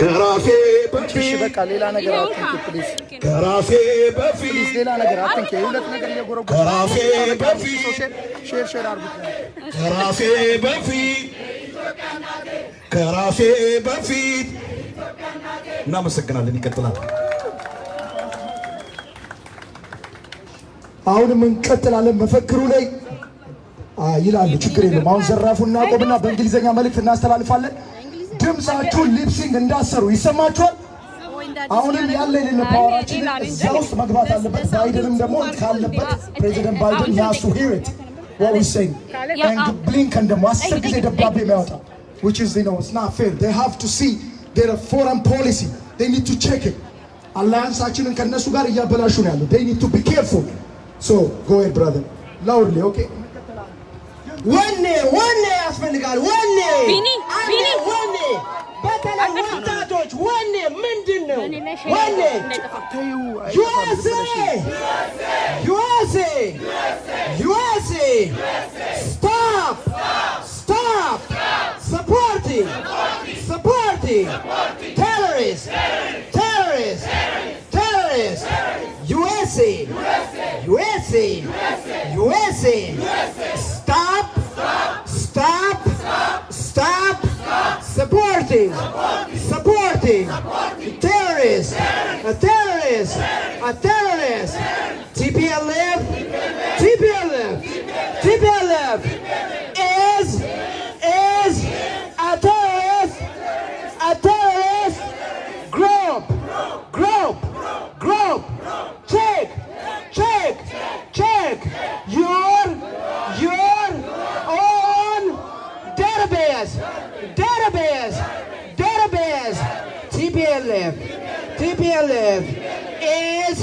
ከራሴ በቃ ሌላ ነገር አትንኪ ፕሊዝ ከራሴ በፊት ሌላ ነገር አትንኪ። የሁለት ነገር እየጎረጎ ከራሴ በፊት ሼር ሼር አድርጉት። ከራሴ በፊት ከራሴ በፊት እናመሰግናለን። ይቀጥላል። አሁንም እንቀጥላለን። መፈክሩ ላይ ይላሉ። ችግር የለም። አሁን ዘራፉን እናቆምና በእንግሊዝኛ መልእክት እናስተላልፋለን። ድምፃችሁን ሊፕሲንግ እንዳሰሩ ይሰማችኋል። አሁንም ያለ የሌለ ፓወራችን እዛ ውስጥ መግባት አለበት። ባይደንም ደግሞ ካለበት ፕሬዚደንት ባይደን ያሱ ሂሪት ወውሰኝ ብሊንከን ደግሞ አስር ጊዜ ደብዳቤ የሚያወጣ which is you know it's not fair they have to see their foreign policy they need to check it አላያንሳችንን ከነሱ ጋር እያበላሹ ነው ያለው they need to be careful so go ahead brother loudly okay one day, one day I spend the God, one day. Bini, and Bini. One day. Better than one star one day, Minden. One day. USA! USA! USA! USA! Stop! Stop! Supporting! Supporting! Terrorists! Terrorists! Terrorists! USA! USA! USA! USA! USA! Supporting! Terrorists! A terrorist! A terrorist! TPLF! TPLF! TPLF is is a terrorist! A terrorist group! Group! Group! Check! Check! Check! Your your own database, database, database. TPLF, TPLF is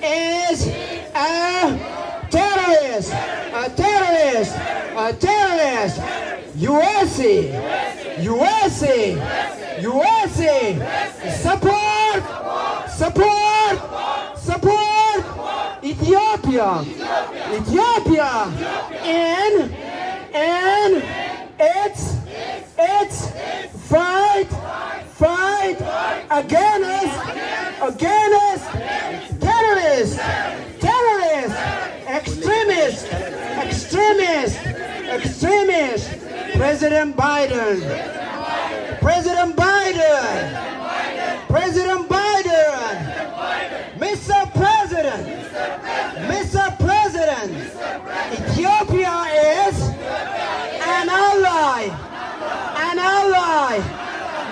is a terrorist, a terrorist, a terrorist. USA, USA, USA. Support, support, support. Ethiopia, Ethiopia, and, and, its its fight fight against against terrorists, terrorists, extremists, extremists, extremists. President Biden, President Biden, President Biden, Mr. President. Mr. President, Ethiopia is an ally, an ally,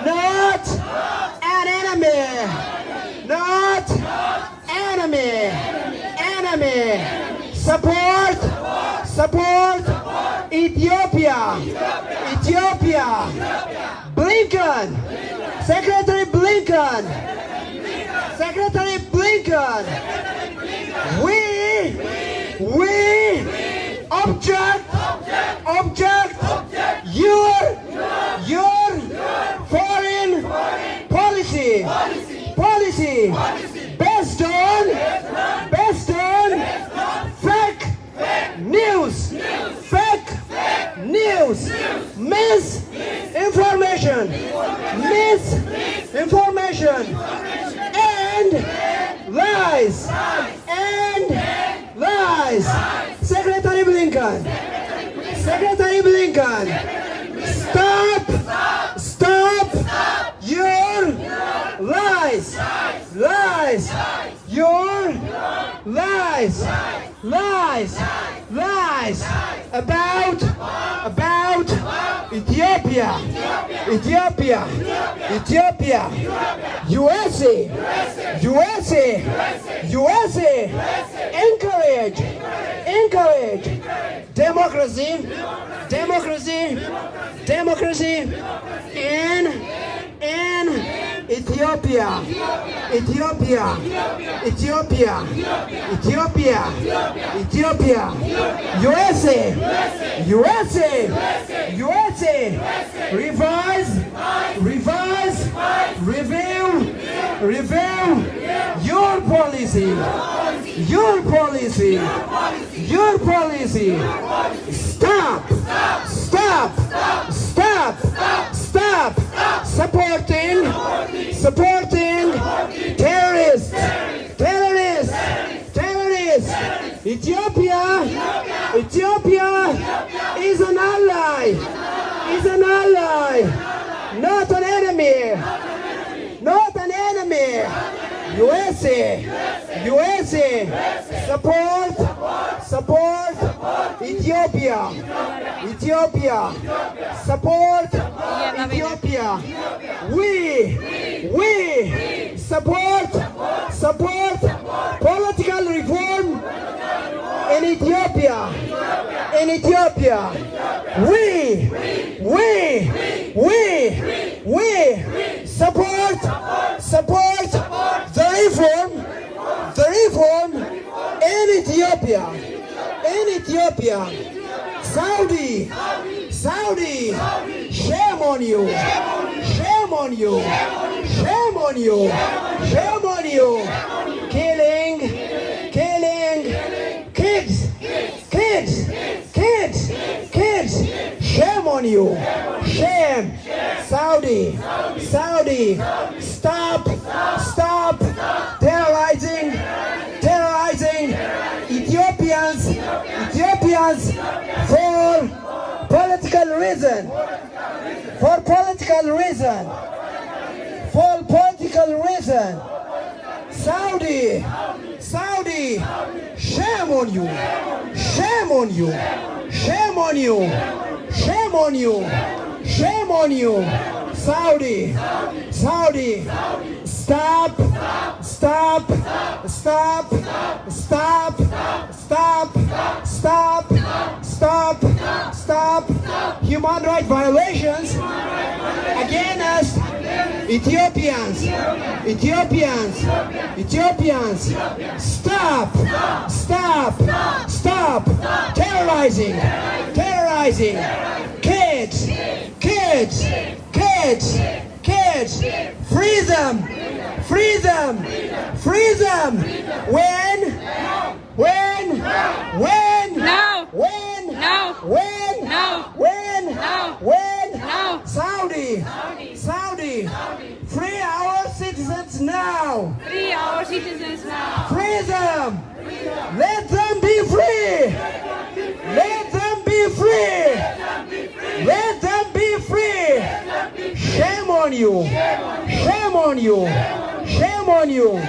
not an enemy, not enemy, enemy. Support, support Ethiopia, Ethiopia. Blinken, Secretary Blinken, Secretary Blinken. We, we object, object, your, your foreign policy, policy, based on, based on fake news, fake news, misinformation, misinformation, and lies, and Secretary Blinken, Secretary Blinken, stop, stop your lies, lies, your lies, lies, lies. About, about Ethiopia, Ethiopia, Ethiopia, USA, USA, USA, encourage, encourage. Democracy, democracy, democracy. In, in Ethiopia, Ethiopia, Ethiopia, Ethiopia, Ethiopia, USA, USA, USA, revise, revise, review, review. Your policy, your policy, your policy. Stop, stop, stop, stop supporting supporting terrorists, terrorists, terrorists. Ethiopia, Ethiopia is an ally, is an ally, not an enemy, not an enemy. USA, USA, support, support Ethiopia, Ethiopia, support Ethiopia. We, we support, support political reform in Ethiopia, in Ethiopia. We, we, we, we support, support the reform, the reform in Ethiopia, in Ethiopia. Saudi, Saudi, shame on you, shame on you, shame on you, shame on you. Killing, killing, kids, kids, kids, kids. Shame on you, shame. Saudi, Saudi, stop, stop. Terrorizing, terrorizing Ethiopians, Ethiopians for political reason, for political reason, for political reason. Saudi, Saudi, shame on you, shame on you, shame on you, shame on you, shame on you. Saudi, Saudi, stop, stop, stop, stop, stop, stop, stop, stop. Human rights violations against Ethiopians, Ethiopians, Ethiopians, stop, stop, stop. Terrorizing, terrorizing. Kids, kids, kids, kids, free them, free them, free them. When, when, when, No. when, No. when, No. when, No. when, No. Saudi, Saudi, free our citizens now. Free our citizens now. Free them. Let them be free. Let them be free. Let them be free. Shame on you. Shame on you. Shame on you.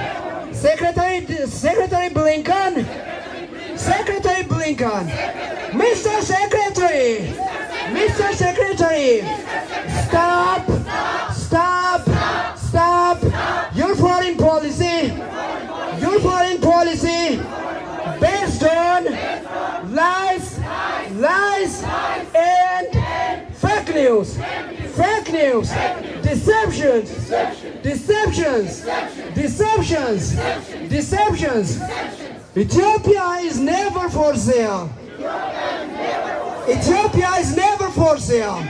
Secretary Secretary Blinken. Secretary Blinken. Mr. Secretary. Mr. Secretary. Stop. Stop. Stop. Your foreign policy. Your foreign policy based on lies, lies, and fake news, fake news, deceptions, deceptions, deceptions, deceptions. Ethiopia is never for sale. Ethiopia is never for sale.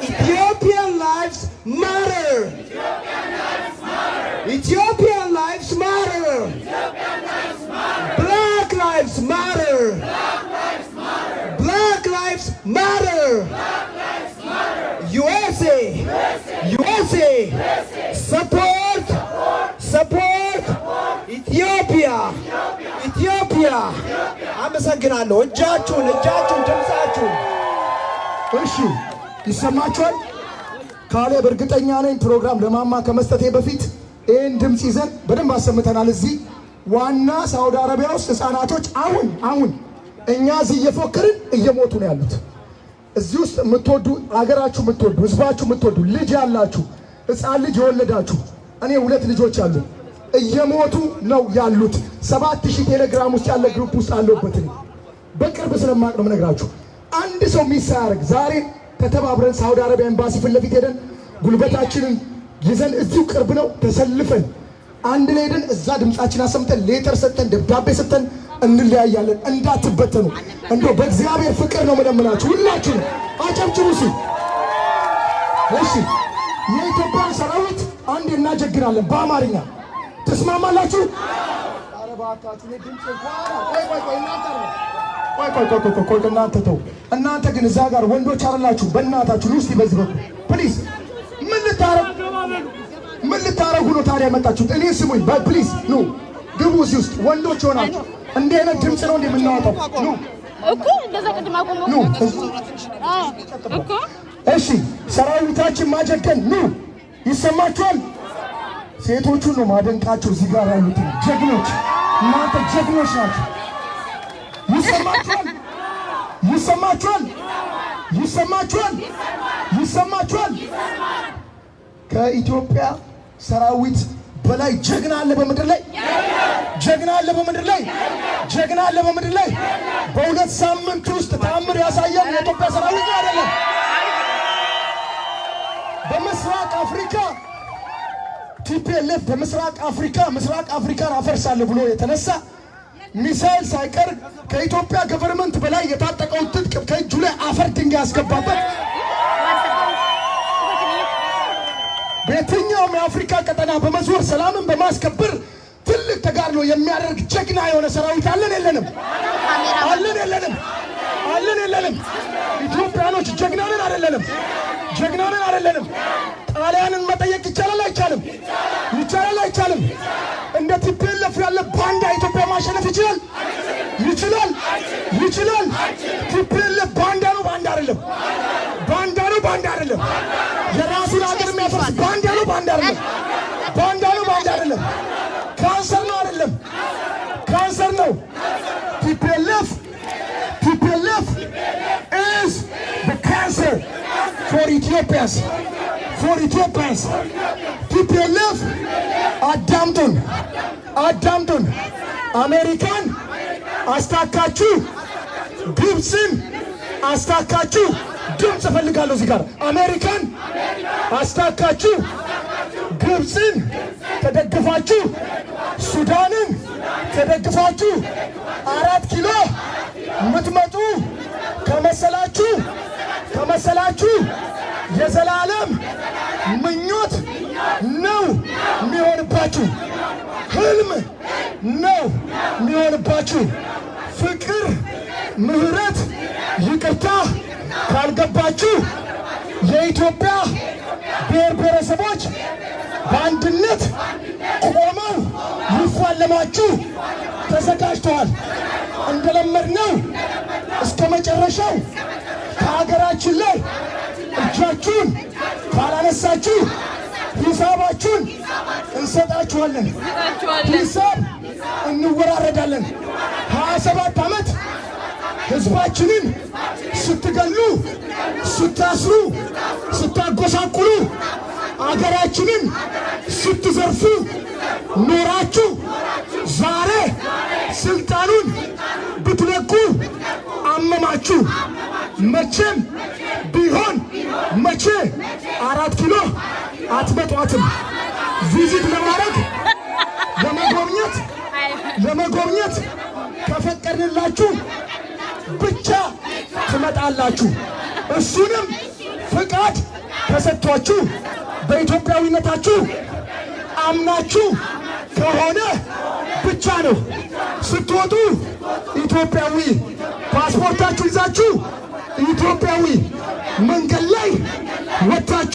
Ethiopian lives matter. Ethiopian lives matter. አመሰግናለሁ። እጃችሁን እጃችሁን ድምፃችሁን እሺ ይሰማችኋል? ካሌብ እርግጠኛ ነኝ ፕሮግራም ለማማ ከመስጠቴ በፊት ይህን ድምፅ ይዘን በደንብ አሰምተናል። እዚህ ዋና ሳውዲ አረቢያ ውስጥ ህፃናቶች አሁን አሁን እኛ እዚህ እየፎከርን እየሞቱ ነው ያሉት። እዚህ ውስጥ የምትወዱ አገራችሁ የምትወዱ ህዝባችሁ የምትወዱ ልጅ ያላችሁ ህፃን ልጅ የወለዳችሁ እኔ ሁለት ልጆች አሉ እየሞቱ ነው ያሉት። ሰባት ሺህ ቴሌግራም ውስጥ ያለ ግሩፕ ውስጥ አለሁበት በቅርብ ስለማቅ ነው የምነግራችሁ። አንድ ሰው ሚስ ሳያደርግ ዛሬ ተተባብረን ሳውዲ አረቢያ ኤምባሲ ፊት ለፊት ሄደን ጉልበታችንን ይዘን እዚሁ ቅርብ ነው ተሰልፈን አንድ ላይ ሄደን እዛ ድምፃችን አሰምተን ሌተር ሰጥተን ደብዳቤ ሰጥተን እንለያያለን። እንዳትበተኑ እንዶ በእግዚአብሔር ፍቅር ነው መለምናችሁ። ሁላችሁ አጨብጭቡ። ሲ እሺ፣ የኢትዮጵያ ሰራዊት አንድ እናጀግራለን በአማርኛ ተስማማላችሁ? እኔ ድምፅ ቆይ ቆይ ቆይ ቆይ ቆይ እናንተ ተው። እናንተ ግን እዛ ጋር ወንዶች አይደላችሁ። በእናታችሁ ኑ እስቲ በዚህ በኩል ፕሊዝ። ምን ልታረግ ምን ልታረጉ ነው ታዲያ የመጣችሁት? እኔ ስሙኝ፣ በፕሊዝ ኑ ግቡ። እዚህ ውስጥ ወንዶች ሆናችሁ እንዲህ አይነት ድምፅ ነው እንደምናወጣው ኑ እኮ እንደዛ ቅድም አቆመው ኑ። እኮ እሺ ሰራዊታችን ማጀገን ኑ። ይሰማችኋል? ሴቶቹን ነው ማደንቃቸው። እዚህ ጋር ያሉትን ጀግኖች፣ እናንተ ጀግኖች ናቸው። ይሰማችኋል? ይሰማችኋል? ይሰማችኋል? ይሰማችኋል? ከኢትዮጵያ ሰራዊት በላይ ጀግና አለ በምድር ላይ ጀግና አለ በምድር ላይ ጀግና አለ በምድር ላይ በሁለት ሳምንት ውስጥ ተአምር ያሳያል የኢትዮጵያ ሰራዊት አይደለም በምስራቅ አፍሪካ ቲፒኤልኤፍ በምስራቅ አፍሪካ ምስራቅ አፍሪካን አፈርሳለሁ ብሎ የተነሳ ሚሳይል ሳይቀር ከኢትዮጵያ ገቨርንመንት በላይ የታጠቀውን ትጥቅ ከእጁ ላይ አፈር ድንጋይ ያስገባበት በየትኛውም የአፍሪካ ቀጠና በመዞር ሰላምን በማስከበር ትልቅ ተጋድሎ የሚያደርግ ጀግና የሆነ ሰራዊት አለን የለንም? አለን የለንም? አለን የለንም? ኢትዮጵያኖች አይደለንም? ጀግናንን አይደለንም? ጣሊያንን መጠየቅ ይቻላል አይቻልም? ይቻላል አይቻልም? እንደ ቲፒኤልኤፍ ያለ ባንዳ ማሸነፍ ይችላል? ይችላል? ይችላል? ቲፒኤልኤፍ ባንዳ ነው፣ ባንዳ አይደለም። ባንዳ ነው፣ ባንዳ አይደለም። የራሱን ሀገር የሚያፈርስ ባንዳ ነው፣ ባንዳ አይደለም። ባንዳ ነው፣ ባንዳ አይደለም። ካንሰር ነው፣ አይደለም። ካንሰር ነው። ቲፒኤልኤፍ ቲፒኤልኤፍ is the cancer for Ethiopians for Ethiopians ቲፒኤልኤፍ አዳምጡን አዳምጡን አሜሪካን አስታካችሁ ግብፅን አስታካችሁ። ድምፅ እፈልጋለሁ እዚህ ጋር። አሜሪካን አስታካችሁ ግብፅን ተደግፋችሁ ሱዳንን ተደግፋችሁ አራት ኪሎ የምትመጡ ከመሰላችሁ ከመሰላችሁ የዘላለም ምኞት ነው የሚሆንባችሁ። ህልም ነው የሚሆንባችሁ። ፍቅር፣ ምህረት፣ ይቅርታ ካልገባችሁ የኢትዮጵያ ብሔር ብሔረሰቦች በአንድነት ቆመው ሊፋለማችሁ ተዘጋጅተዋል። እንደለመድነው እስከ መጨረሻው ከሀገራችን ላይ እጃችሁን ካላነሳችሁ ሂሳባችሁን እንሰጣችኋለን። ሂሳብ እንወራረዳለን። ሀያ ሰባት ዓመት ህዝባችንን ስትገሉ፣ ስታስሩ፣ ስታጎሳቁሉ፣ አገራችንን ስትዘርፉ ኖራችሁ ዛሬ ስልጣኑን ብትለቁ አመማችሁ። መቼም ቢሆን መቼ አራት ኪሎ አትመጧትም። ቪዚት ለማድረግ ለመጎብኘት ለመጎብኘት ከፈቀድንላችሁ ብቻ ትመጣላችሁ። እሱንም ፍቃድ ተሰጥቷችሁ በኢትዮጵያዊነታችሁ አምናችሁ ከሆነ ብቻ ነው። ስትወጡ ኢትዮጵያዊ ፓስፖርታችሁ ይዛችሁ ኢትዮጵያዊ መንገድ ላይ ወጥታችሁ